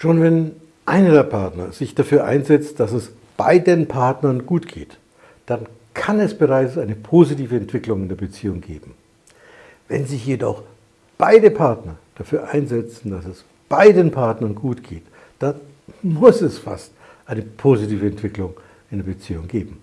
Schon wenn einer der Partner sich dafür einsetzt, dass es beiden Partnern gut geht, dann kann es bereits eine positive Entwicklung in der Beziehung geben. Wenn sich jedoch beide Partner dafür einsetzen, dass es beiden Partnern gut geht, dann muss es fast eine positive Entwicklung in der Beziehung geben.